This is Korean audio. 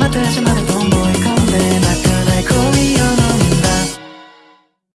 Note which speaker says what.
Speaker 1: イバイしなきゃや